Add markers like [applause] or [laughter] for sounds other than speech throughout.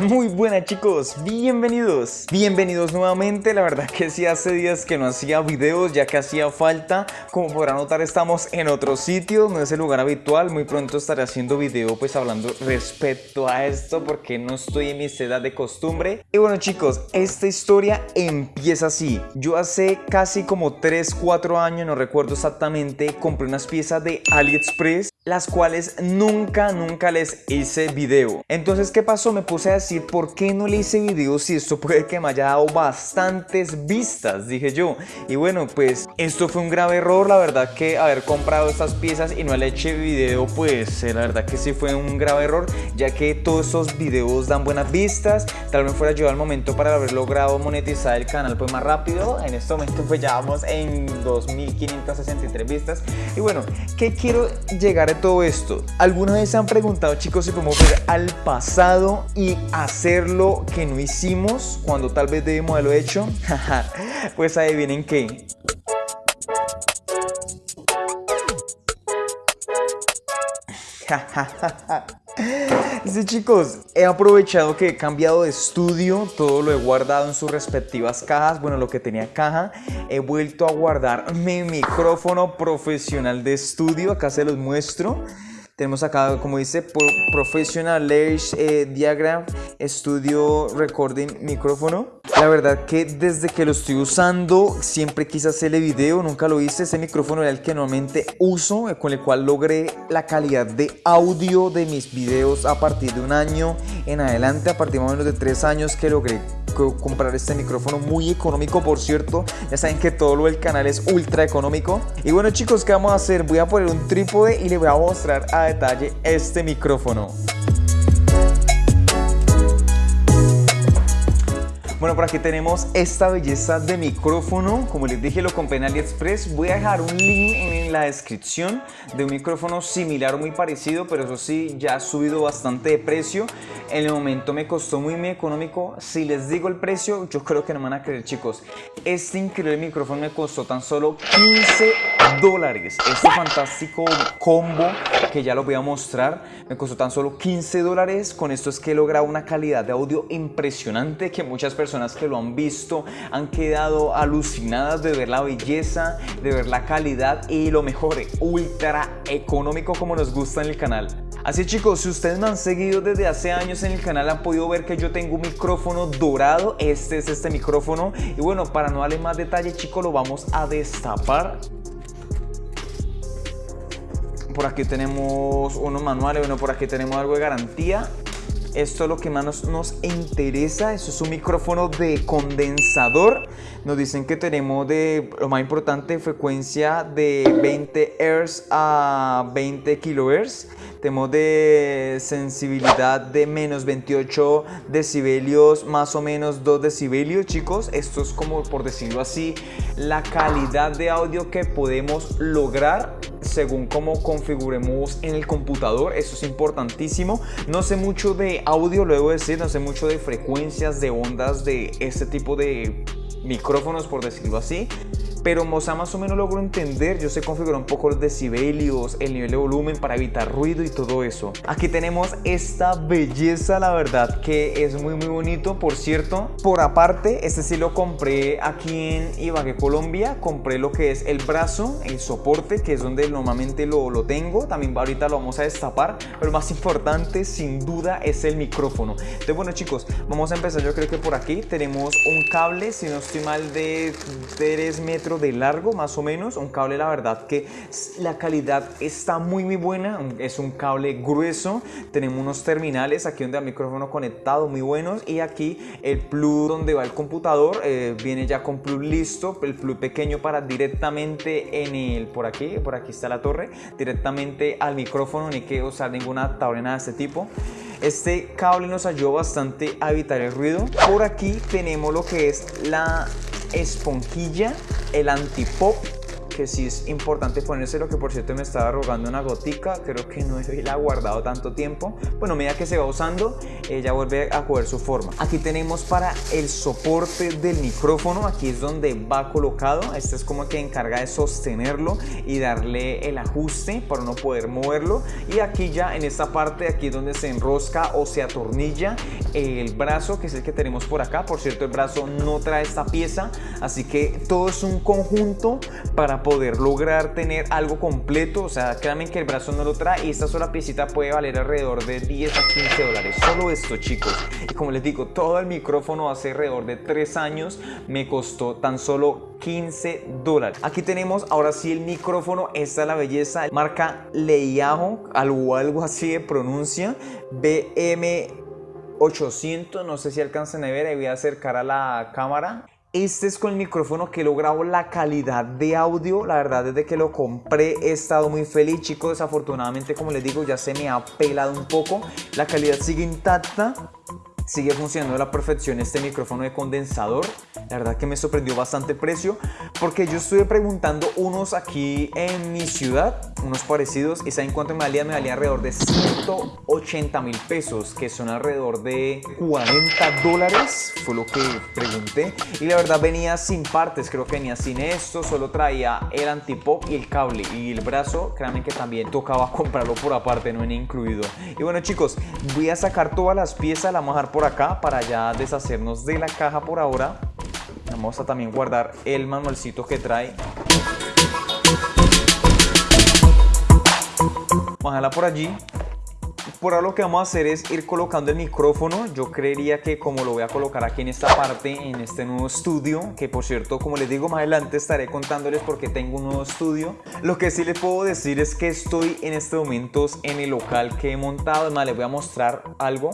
Muy buenas chicos, bienvenidos. Bienvenidos nuevamente, la verdad que sí hace días que no hacía videos ya que hacía falta. Como podrán notar estamos en otro sitio, no es el lugar habitual. Muy pronto estaré haciendo video pues hablando respecto a esto Porque no estoy en mi seda de costumbre. Y bueno chicos, esta historia empieza así. Yo hace casi como 3, 4 años, no recuerdo exactamente Compré unas piezas de AliExpress las cuales nunca, nunca les hice video. Entonces, ¿qué pasó? Me puse a ¿por qué no le hice video si esto puede que me haya dado bastantes vistas? Dije yo. Y bueno, pues esto fue un grave error, la verdad que haber comprado estas piezas y no le eché video, pues eh, la verdad que sí fue un grave error, ya que todos estos videos dan buenas vistas. Tal vez fuera yo al momento para haber logrado monetizar el canal pues más rápido. En este momento pues ya vamos en 2563 vistas. Y bueno, ¿qué quiero llegar todo esto? ¿Alguna vez se han preguntado chicos si podemos ver al pasado y hacer lo que no hicimos cuando tal vez debimos haberlo hecho? [laughs] pues adivinen qué. [laughs] Sí chicos, he aprovechado que he cambiado de estudio, todo lo he guardado en sus respectivas cajas, bueno lo que tenía caja, he vuelto a guardar mi micrófono profesional de estudio, acá se los muestro. Tenemos acá, como dice, Professional Layers eh, Diagram Studio Recording Micrófono. La verdad que desde que lo estoy usando siempre quise hacerle video, nunca lo hice. Ese micrófono era el que normalmente uso, eh, con el cual logré la calidad de audio de mis videos a partir de un año en adelante, a partir más o menos de tres años que logré comprar este micrófono muy económico por cierto. Ya saben que todo lo del canal es ultra económico. Y bueno chicos ¿qué vamos a hacer? voy a poner un trípode y les voy a mostrar a detalle este micrófono Bueno, por aquí tenemos esta belleza de micrófono. Como les dije, lo compré en AliExpress. Voy a dejar un link en la descripción de un micrófono similar muy parecido, pero eso sí, ya ha subido bastante de precio. En el momento me costó muy, muy económico. Si les digo el precio, yo creo que no me van a creer, chicos. Este increíble micrófono me costó tan solo 15 dólares. Este fantástico combo que ya lo voy a mostrar me costó tan solo 15 dólares. Con esto es que he logrado una calidad de audio impresionante que muchas personas personas que lo han visto han quedado alucinadas de ver la belleza, de ver la calidad y lo mejor, ultra económico como nos gusta en el canal. Así chicos, si ustedes me han seguido desde hace años en el canal han podido ver que yo tengo un micrófono dorado, este es este micrófono. Y bueno, para no darle más detalle chicos lo vamos a destapar. Por aquí tenemos unos manuales, bueno por aquí tenemos algo de garantía esto es lo que más nos, interesa, eso es un micrófono de condensador. Nos dicen que tenemos de, lo más importante, frecuencia de 20 Hz a 20 kHz. Tenemos de sensibilidad de menos 28 decibelios, más o menos 2 decibelios, chicos. Esto es como, por decirlo así, la calidad de audio que podemos lograr según cómo configuremos en el computador, eso es importantísimo. No sé mucho de audio, lo debo decir, no sé mucho de frecuencias, de ondas, de este tipo de micrófonos, por decirlo así pero Moza más o menos logro entender, yo sé configurar un poco los decibelios, el nivel de volumen para evitar ruido y todo eso. Aquí tenemos esta belleza, la verdad que es muy muy bonito, por cierto. Por aparte, este sí lo compré aquí en Ibagué, Colombia, compré lo que es el brazo, el soporte, que es donde normalmente lo, lo tengo, también ahorita lo vamos a destapar, pero más importante sin duda es el micrófono. Entonces bueno chicos, vamos a empezar yo creo que por aquí tenemos un cable, si no estoy mal de 3 metros de largo más o menos, un cable la verdad que la calidad está muy muy buena, es un cable grueso, tenemos unos terminales aquí donde el micrófono conectado muy buenos y aquí el plug donde va el computador eh, viene ya con plug listo, el plug pequeño para directamente en el, por aquí, por aquí está la torre, directamente al micrófono, ni que usar ninguna adaptador nada de este tipo. Este cable nos ayuda bastante a evitar el ruido. Por aquí tenemos lo que es la esponjilla, el antipop que sí es importante ponérselo, que por cierto me estaba rogando una gotica, creo que no la ha guardado tanto tiempo. Bueno, medida que se va usando, ella vuelve a coger su forma. Aquí tenemos para el soporte del micrófono, aquí es donde va colocado, este es como que encarga de sostenerlo y darle el ajuste para no poder moverlo. Y aquí ya en esta parte, aquí es donde se enrosca o se atornilla el brazo, que es el que tenemos por acá. Por cierto, el brazo no trae esta pieza, así que todo es un conjunto para poder lograr tener algo completo. O sea, créanme que el brazo no lo trae y esta sola piecita puede valer alrededor de 10 a 15 dólares. Solo esto, chicos. Y como les digo, todo el micrófono hace alrededor de 3 años me costó tan solo 15 dólares. Aquí tenemos ahora sí el micrófono. Esta es la belleza. Marca Leiajo, algo, algo así de pronuncia. BM 800, no sé si alcanzan a ver, ahí voy a acercar a la cámara. Este es con el micrófono que he logrado la calidad de audio. La verdad, desde que lo compré he estado muy feliz, chicos. Desafortunadamente, como les digo, ya se me ha pelado un poco. La calidad sigue intacta sigue funcionando a la perfección este micrófono de condensador. La verdad que me sorprendió bastante el precio porque yo estuve preguntando unos aquí en mi ciudad, unos parecidos, y saben cuánto me valía, me valía alrededor de 180 mil pesos, que son alrededor de 40 dólares, fue lo que pregunté. Y la verdad venía sin partes, creo que venía sin esto, solo traía el antipop y el cable y el brazo, créanme que también tocaba [laughs] comprarlo por aparte, no venía incluido. Y bueno chicos, voy a sacar todas las piezas, la vamos a dejar por acá para ya deshacernos de la caja por ahora. Vamos a también guardar el manualcito que trae. Bájala por allí. Por ahora lo que vamos a hacer es ir colocando el micrófono. Yo creería que como lo voy a colocar aquí en esta parte, en este nuevo estudio, que por cierto, como les digo, más adelante estaré contándoles por qué tengo un nuevo estudio. Lo que sí les puedo decir es que estoy en este momento en el local que he montado. Además, les voy a mostrar algo.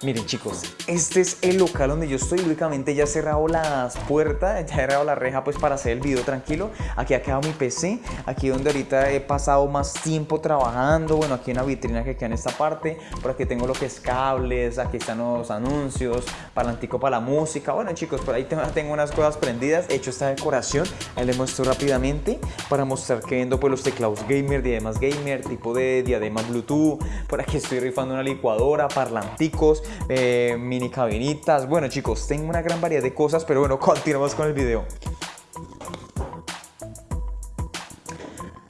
Miren chicos, este es el local donde yo estoy, únicamente ya he cerrado las puertas, [laughs] ya he cerrado la reja pues para hacer el video tranquilo. Aquí ha quedado mi PC, aquí donde ahorita he pasado más tiempo trabajando, bueno aquí una vitrina que queda en esta parte, por aquí tengo lo que es cables, aquí están los anuncios, palantico para la música, bueno chicos, por ahí [laughs] tengo unas cosas prendidas, he hecho esta decoración, ahí les muestro rápidamente para mostrar que vendo pues los teclados gamer, diademas gamer, tipo de diadema bluetooth, por aquí estoy rifando una licuadora, parlanticos, eh, mini cabinitas. Bueno chicos, tengo una gran variedad de cosas, pero bueno, [laughs] continuamos con el video.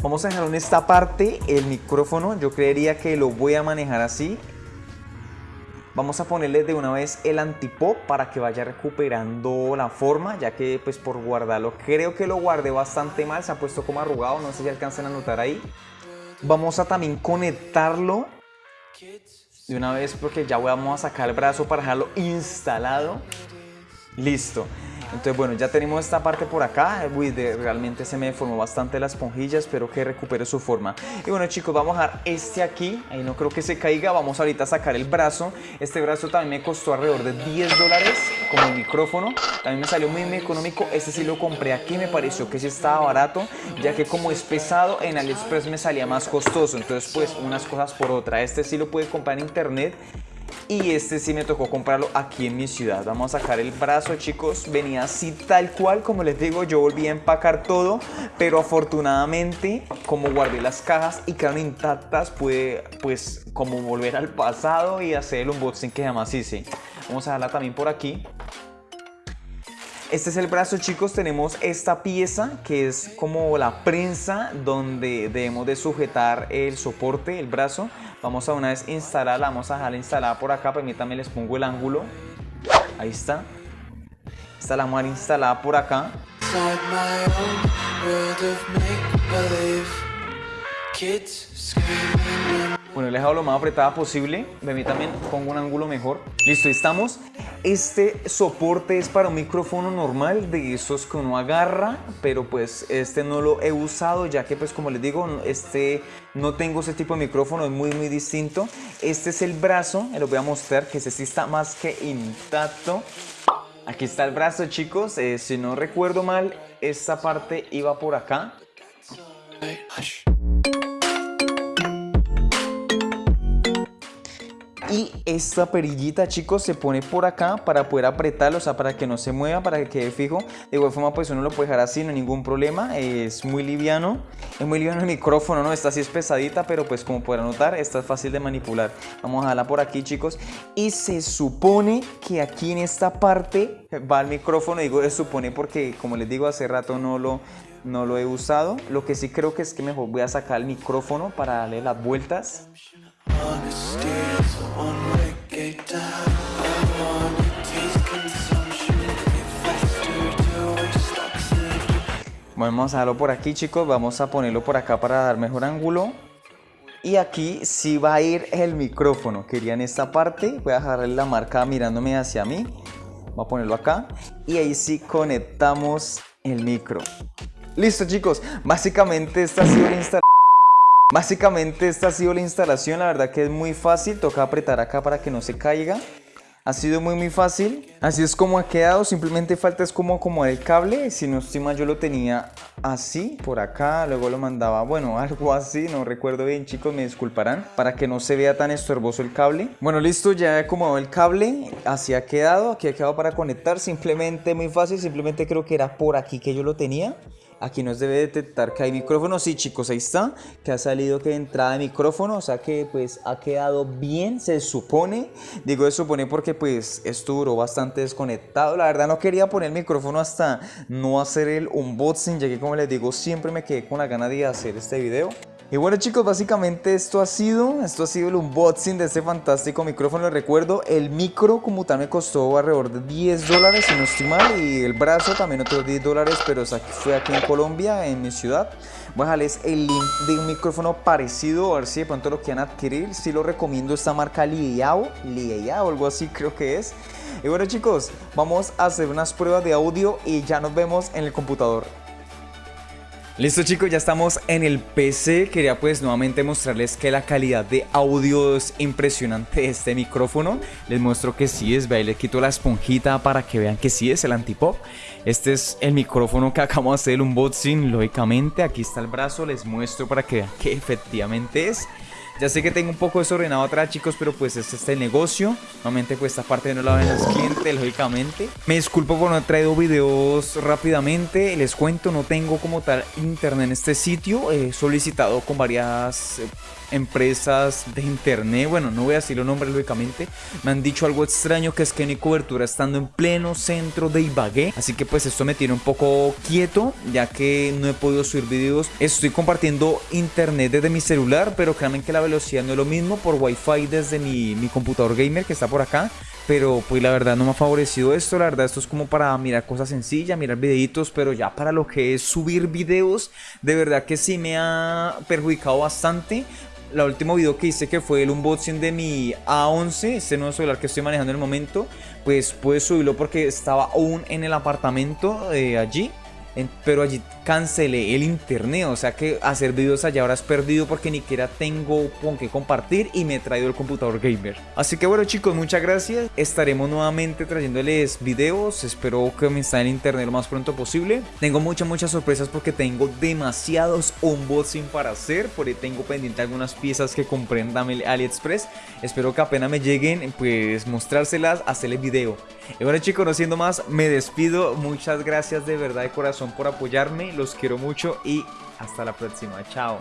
Vamos a dejar en esta parte el micrófono, yo creería que lo voy a manejar así. Vamos a ponerle de una vez el antipop para que vaya recuperando la forma, ya que pues por guardarlo, creo que lo guardé bastante mal, se ha puesto como arrugado, no sé si alcanzan a notar ahí. Vamos a también conectarlo de una vez porque ya vamos a sacar el brazo para dejarlo instalado. Listo. Entonces bueno, ya tenemos esta parte por acá, Uy, realmente se me deformó bastante la esponjilla, espero que recupere su forma. Y bueno chicos, vamos a dejar este aquí, ahí no creo que se caiga, vamos ahorita a sacar el brazo. Este brazo también me costó alrededor de 10 dólares como el micrófono, también me salió muy, muy económico, este sí lo compré aquí, me pareció que sí estaba barato, ya que como es pesado, en AliExpress me salía más costoso, entonces pues unas cosas por otra. Este sí lo puede comprar en internet y este sí me tocó comprarlo aquí en mi ciudad. Vamos a sacar el brazo, chicos. Venía así tal cual, como les digo, yo volví a empacar todo, pero afortunadamente, como guardé las cajas y quedaron intactas, pude, pues, como volver al pasado y hacer el unboxing que jamás hice. Vamos a darla también por aquí. Este es el brazo chicos, tenemos esta pieza que es como la prensa donde debemos de sujetar el soporte, el brazo. Vamos a una vez instalarla, vamos a dejarla instalada por acá, permítanme les pongo el ángulo. Ahí está. Esta la dejar instalada por acá. Bueno, he dejado lo más apretada posible. De mí también pongo un ángulo mejor. Listo, estamos. Este soporte es para un micrófono normal, de esos que uno agarra, pero pues este no lo he usado, ya que pues como les digo, este no tengo ese tipo de micrófono, es muy muy distinto. Este es el brazo, les voy a mostrar que ese sí está más que intacto. Aquí está el brazo, chicos. Eh, si no recuerdo mal, esta parte iba por acá. Y esta perillita, chicos, se pone por acá para poder apretarlo, o sea, para que no se mueva, para que quede fijo. De igual forma, pues uno lo puede dejar así, no hay ningún problema. Es muy liviano. Es muy liviano el micrófono, ¿no? Esta sí es pesadita, pero pues como podrán notar, esta es fácil de manipular. Vamos a dejarla por aquí, chicos. Y se supone que aquí en esta parte va el micrófono. Digo, se supone porque, como les digo, hace rato no lo, no lo he usado. Lo que sí creo que es que mejor voy a sacar el micrófono para darle las vueltas. Vamos a darlo por aquí chicos, vamos a ponerlo por acá para dar mejor ángulo. Y aquí sí va a ir el micrófono, quería en esta parte, voy a dejarle la marca mirándome hacia mí. Voy a ponerlo acá y ahí sí conectamos el micro. Listo chicos, básicamente esta ha sido la instalación. Básicamente esta ha sido la instalación, la verdad que es muy fácil, toca apretar acá para que no se caiga. Ha sido muy muy fácil, así es como ha quedado, simplemente falta es como acomodar el cable, si no estoy yo lo tenía así, por acá, luego lo mandaba, bueno, [laughs] algo así, no recuerdo bien chicos, me disculparán, para que no se vea tan estorboso el cable. Bueno listo, ya he acomodado el cable, así ha quedado, aquí ha quedado para conectar, simplemente muy fácil, simplemente creo que era por aquí que yo lo tenía. Aquí nos debe detectar que hay micrófono. Sí, chicos, ahí está. Que ha salido que entrada de micrófono. O sea que pues ha quedado bien, se supone. Digo se supone porque pues esto duró bastante desconectado. La verdad no quería poner el micrófono hasta no hacer el unboxing. Ya que como les digo, siempre me quedé con la gana de hacer este video. Y bueno chicos, básicamente esto ha sido, esto ha sido el unboxing de este fantástico micrófono. Les recuerdo, el micro como tal me costó alrededor de 10 dólares si no estoy mal. Y el brazo también otros 10 dólares, pero fue aquí en Colombia, en mi ciudad. Voy a dejarles el link de un micrófono parecido, a ver si de pronto lo quieran adquirir. Si lo recomiendo esta marca Liao, Liao, algo así [laughs] creo que es. Y bueno chicos, vamos a hacer unas pruebas de audio y ya nos vemos en el computador. Listo chicos, ya estamos en el PC. Quería pues nuevamente mostrarles que la calidad de audio es impresionante de este micrófono. Les muestro que sí es, vean, le quito la esponjita para que vean que sí es el antipop. Este es el micrófono que [laughs] acabamos de hacer el unboxing, lógicamente. Aquí está el brazo, les muestro para que vean que efectivamente es. Ya sé que tengo un poco desordenado atrás, chicos, pero pues este es el negocio. Normalmente pues esta parte no la ven los clientes, lógicamente. Me disculpo por no haber traído videos rápidamente. Les cuento, no tengo como tal internet en este sitio. He solicitado con varias eh, empresas de internet, bueno, no voy a decir los nombres lógicamente, me han dicho algo extraño que es que no cobertura estando en pleno centro de Ibagué, así que pues esto me tiene un poco quieto, ya que no he podido subir videos, estoy compartiendo internet desde mi celular, pero créanme que la velocidad. No es lo mismo por wifi desde mi, mi computador gamer que está por acá, pero pues la verdad no me ha favorecido esto, la verdad esto es como para mirar cosas sencillas, mirar videitos, pero ya para lo que es subir videos, de verdad que sí me ha perjudicado bastante, la último video que hice que fue el unboxing de mi A11, este nuevo celular que estoy manejando en el momento, pues pude subirlo porque estaba aún en el apartamento de allí pero allí cancelé el internet, o sea que hacer videos allá ahora es perdido porque ni siquiera tengo con qué compartir y me he traído el computador gamer. Así que bueno chicos, muchas gracias, estaremos nuevamente trayéndoles videos, espero que me instalen internet lo más pronto posible. Tengo muchas muchas sorpresas porque tengo demasiados unboxing para hacer, por ahí tengo pendiente algunas piezas que compré en AliExpress, espero que apenas me lleguen pues mostrárselas, hacerles video. Y bueno chicos, no siendo más, me despido, muchas gracias de verdad de por apoyarme, los quiero mucho y hasta la próxima, chao.